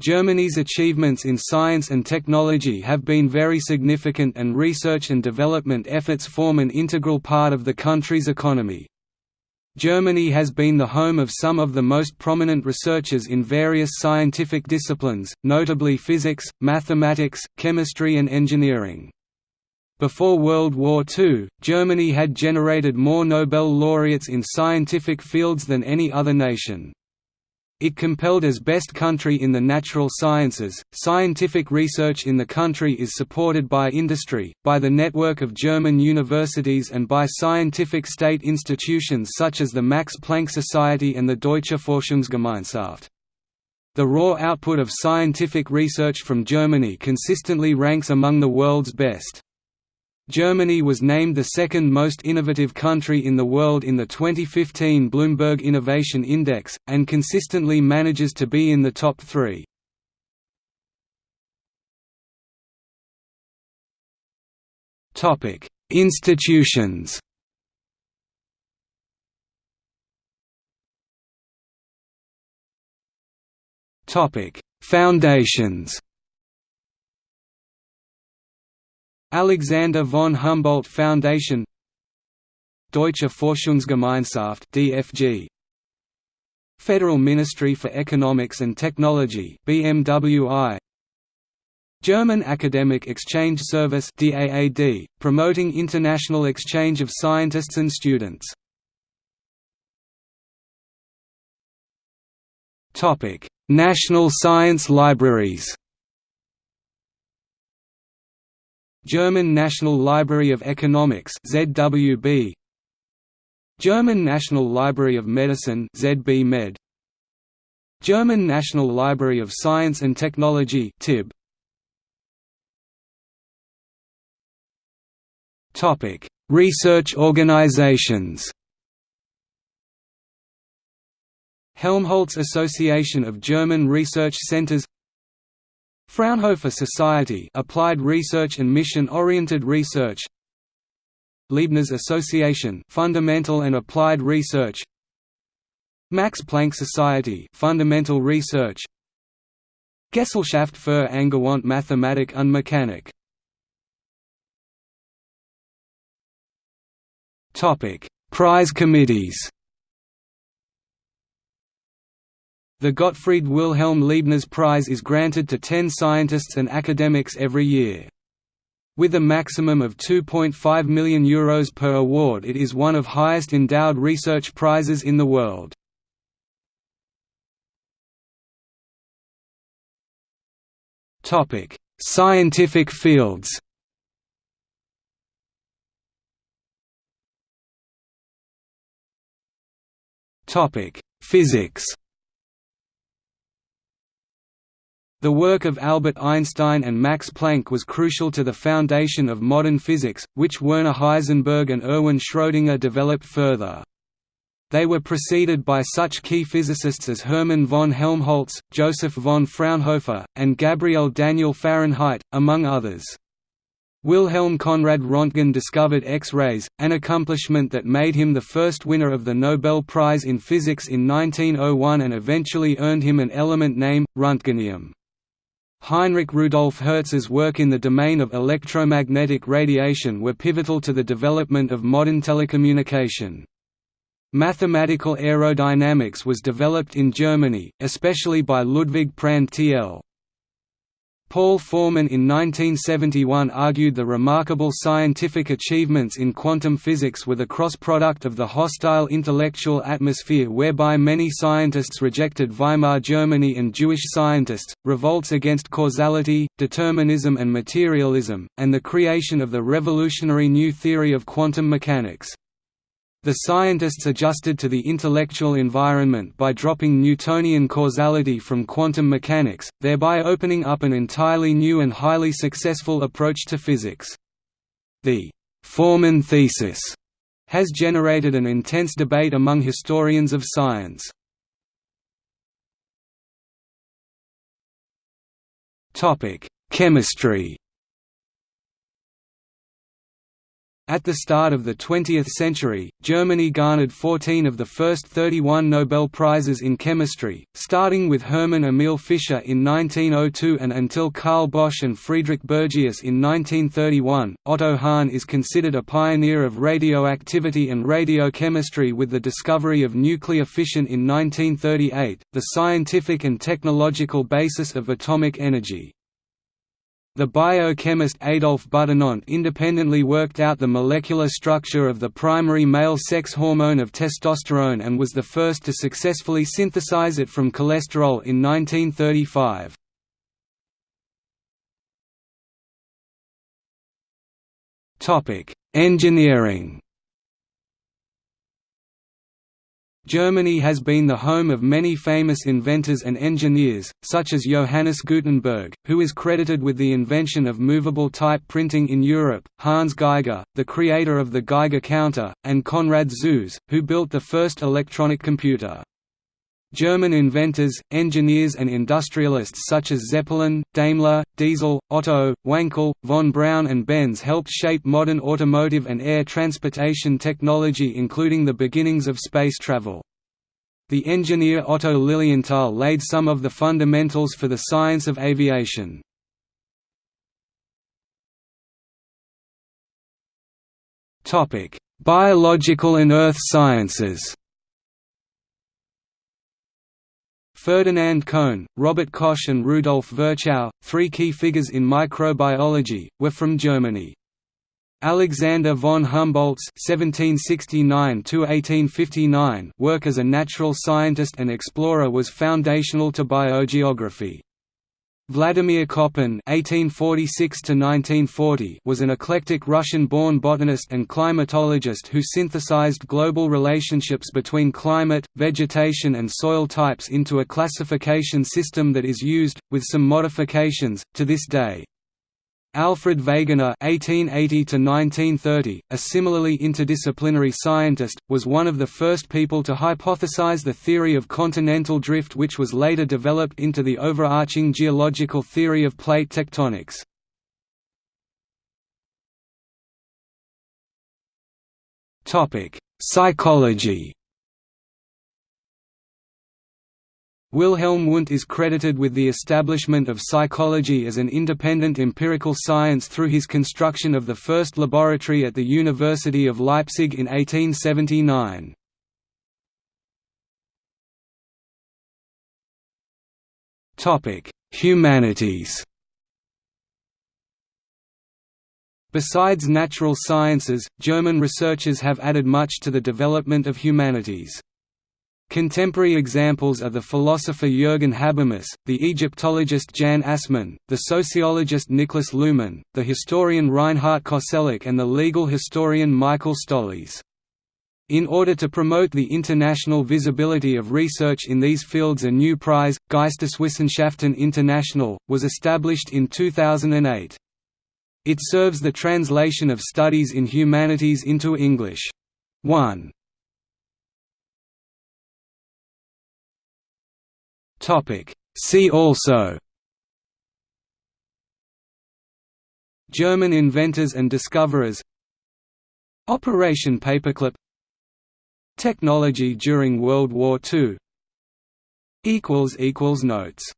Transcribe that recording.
Germany's achievements in science and technology have been very significant and research and development efforts form an integral part of the country's economy. Germany has been the home of some of the most prominent researchers in various scientific disciplines, notably physics, mathematics, chemistry and engineering. Before World War II, Germany had generated more Nobel laureates in scientific fields than any other nation. It compelled as best country in the natural sciences. Scientific research in the country is supported by industry, by the network of German universities, and by scientific state institutions such as the Max Planck Society and the Deutsche Forschungsgemeinschaft. The raw output of scientific research from Germany consistently ranks among the world's best. Germany was named the second most innovative country in the world in the 2015 Bloomberg Innovation Index, and consistently manages to be in the top three. Institutions Foundations Alexander von Humboldt Foundation. Deutsche Forschungsgemeinschaft DFG Federal Ministry for Economics and Technology BMWI German Academic Exchange Service DAAD promoting international exchange of scientists and students. Topic. National Science Libraries German National Library of Economics ZWB German National Library of Medicine ZB Med. German National Library of Science and Technology TIB Topic Research organizations. Helmholtz Association of German Research Centers Fraunhofer Society Applied Research and Mission-Oriented Research. Leibniz Association Fundamental and Applied Research. Max Planck Society Fundamental Research. Gesellschaft für angewandte Mathematik und Mechanik. Topic Prize committees The Gottfried Wilhelm Leibniz Prize is granted to 10 scientists and academics every year. With a maximum of €2.5 million Euros per award it is one of highest endowed research prizes in the world. Scientific fields Physics The work of Albert Einstein and Max Planck was crucial to the foundation of modern physics, which Werner Heisenberg and Erwin Schrödinger developed further. They were preceded by such key physicists as Hermann von Helmholtz, Joseph von Fraunhofer, and Gabriel Daniel Fahrenheit, among others. Wilhelm Conrad Röntgen discovered X-rays, an accomplishment that made him the first winner of the Nobel Prize in Physics in 1901 and eventually earned him an element name, Röntgenium. Heinrich Rudolf Hertz's work in the domain of electromagnetic radiation were pivotal to the development of modern telecommunication. Mathematical aerodynamics was developed in Germany, especially by Ludwig Prandtl. Paul Forman in 1971 argued the remarkable scientific achievements in quantum physics were the cross-product of the hostile intellectual atmosphere whereby many scientists rejected Weimar Germany and Jewish scientists, revolts against causality, determinism and materialism, and the creation of the revolutionary new theory of quantum mechanics. The scientists adjusted to the intellectual environment by dropping Newtonian causality from quantum mechanics, thereby opening up an entirely new and highly successful approach to physics. The Forman thesis has generated an intense debate among historians of science. Chemistry At the start of the 20th century, Germany garnered 14 of the first 31 Nobel Prizes in chemistry, starting with Hermann Emil Fischer in 1902 and until Carl Bosch and Friedrich Bergius in 1931. Otto Hahn is considered a pioneer of radioactivity and radiochemistry with the discovery of nuclear fission in 1938, the scientific and technological basis of atomic energy. The biochemist Adolf Butenandt independently worked out the molecular structure of the primary male sex hormone of testosterone and was the first to successfully synthesize it from cholesterol in 1935. Engineering Germany has been the home of many famous inventors and engineers, such as Johannes Gutenberg, who is credited with the invention of movable type printing in Europe, Hans Geiger, the creator of the Geiger counter, and Konrad Zuse, who built the first electronic computer. German inventors, engineers and industrialists such as Zeppelin, Daimler, Diesel, Otto, Wankel, von Braun and Benz helped shape modern automotive and air transportation technology including the beginnings of space travel. The engineer Otto Lilienthal laid some of the fundamentals for the science of aviation. Biological and earth sciences Ferdinand Cohn, Robert Koch and Rudolf Virchow, three key figures in microbiology, were from Germany. Alexander von Humboldt's (1769–1859) work as a natural scientist and explorer was foundational to biogeography. Vladimir Koppen (1846–1940) was an eclectic Russian-born botanist and climatologist who synthesized global relationships between climate, vegetation, and soil types into a classification system that is used, with some modifications, to this day. Alfred Wegener (1880–1930), a similarly interdisciplinary scientist, was one of the first people to hypothesize the theory of continental drift, which was later developed into the overarching geological theory of plate tectonics. Topic: Psychology. Wilhelm Wundt is credited with the establishment of psychology as an independent empirical science through his construction of the first laboratory at the University of Leipzig in 1879. Humanities Besides natural sciences, German researchers have added much to the development of humanities. Contemporary examples are the philosopher Jürgen Habermas, the Egyptologist Jan Assmann, the sociologist Niklas Luhmann, the historian Reinhard Koselleck and the legal historian Michael Stolleis. In order to promote the international visibility of research in these fields a new prize, Geisteswissenschaften International, was established in 2008. It serves the translation of studies in humanities into English. 1. See also German inventors and discoverers Operation Paperclip Technology during World War II Notes